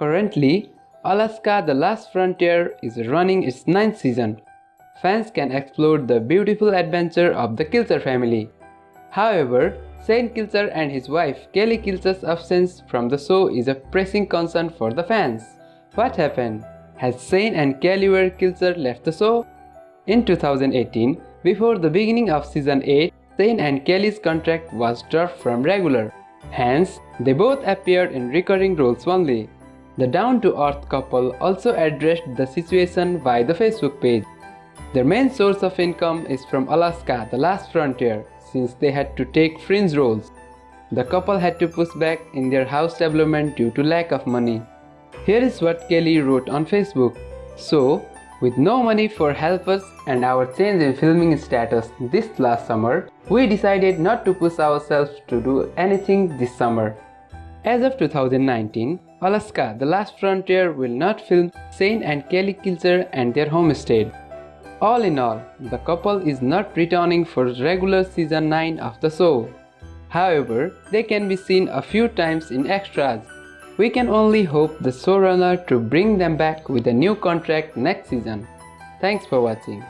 Currently, Alaska The Last Frontier is running its ninth season. Fans can explore the beautiful adventure of the Kilcher family. However, Shane Kilcher and his wife Kelly Kilcher's absence from the show is a pressing concern for the fans. What happened? Has Shane and Kelly Ware Kilcher left the show? In 2018, before the beginning of season 8, Shane and Kelly's contract was dropped from regular. Hence, they both appeared in recurring roles only. The down-to-earth couple also addressed the situation via the Facebook page. Their main source of income is from Alaska, the last frontier, since they had to take fringe roles. The couple had to push back in their house development due to lack of money. Here is what Kelly wrote on Facebook. So, with no money for helpers and our change in filming status this last summer, we decided not to push ourselves to do anything this summer. As of 2019, Alaska The Last Frontier will not film Shane and Kelly Kilcher and their homestead. All in all, the couple is not returning for regular season 9 of the show. However, they can be seen a few times in extras. We can only hope the showrunner to bring them back with a new contract next season. Thanks for watching.